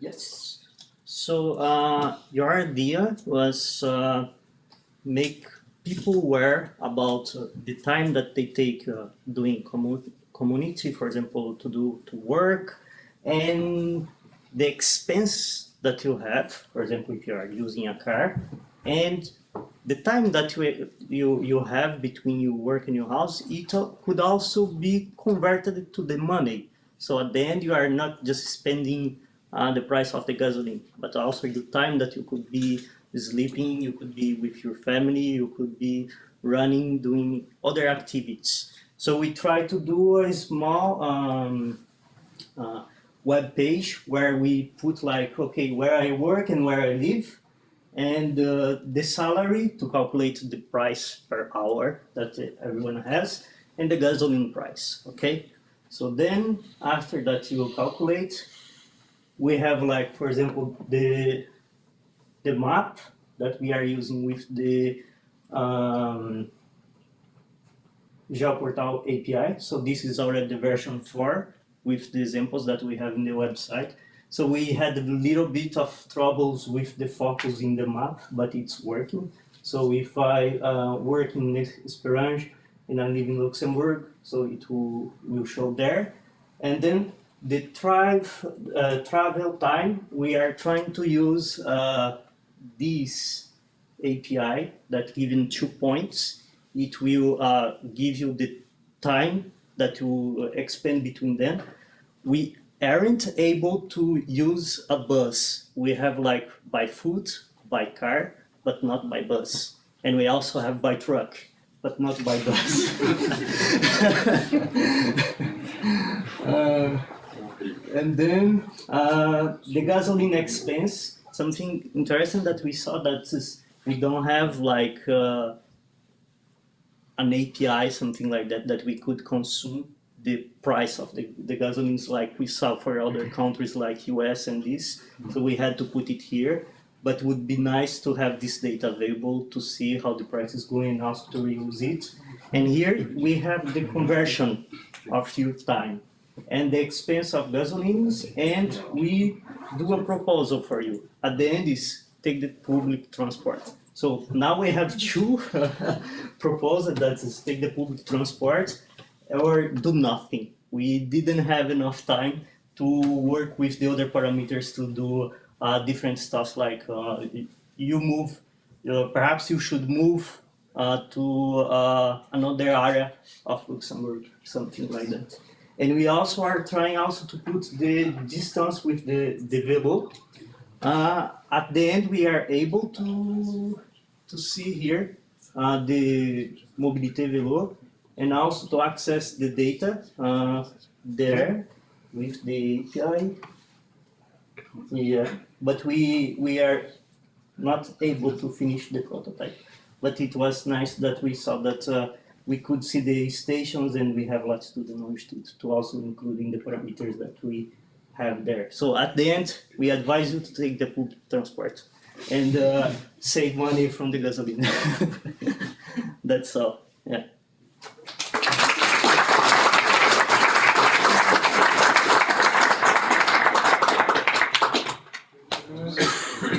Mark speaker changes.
Speaker 1: Yes. So uh, your idea was uh, make people aware about uh, the time that they take uh, doing commu community, for example, to do to work, and the expense that you have, for example, if you are using a car, and the time that you, you, you have between your work and your house, it could also be converted to the money. So at the end, you are not just spending uh, the price of the gasoline, but also the time that you could be sleeping, you could be with your family, you could be running, doing other activities. So we try to do a small um, uh, web page where we put like, okay, where I work and where I live, and uh, the salary to calculate the price per hour that everyone has, and the gasoline price, okay? So then after that you will calculate, we have like, for example, the, the map that we are using with the um, Geoportail API. So this is already the version 4 with the examples that we have in the website. So we had a little bit of troubles with the focus in the map, but it's working. So if I uh, work in Hesperange and I live in Luxembourg, so it will, will show there. And then the uh, travel time, we are trying to use uh, this API that given two points. It will uh, give you the time that you expend between them. We aren't able to use a bus. We have like by foot, by car, but not by bus. And we also have by truck, but not by bus. uh, and then uh, the gasoline expense, something interesting that we saw that is we don't have like uh, an API, something like that, that we could consume the price of the, the gasolines like we saw for other countries like US and this. So we had to put it here, but would be nice to have this data available to see how the price is going and also to reuse it. And here we have the conversion of fuel time and the expense of gasolines and we do a proposal for you. At the end is take the public transport. So now we have two proposals that is take the public transport or do nothing. We didn't have enough time to work with the other parameters to do uh, different stuff like uh, you move, uh, perhaps you should move uh, to uh, another area of Luxembourg, something like that. And we also are trying also to put the distance with the, the Velo. Uh, at the end, we are able to, to see here the Mobilité Velo and also to access the data uh, there with the API. Yeah, but we we are not able to finish the prototype. But it was nice that we saw that uh, we could see the stations and we have latitude and longitude to also including the parameters that we have there. So at the end, we advise you to take the public transport and uh, save money from the gasoline. That's all. Yeah.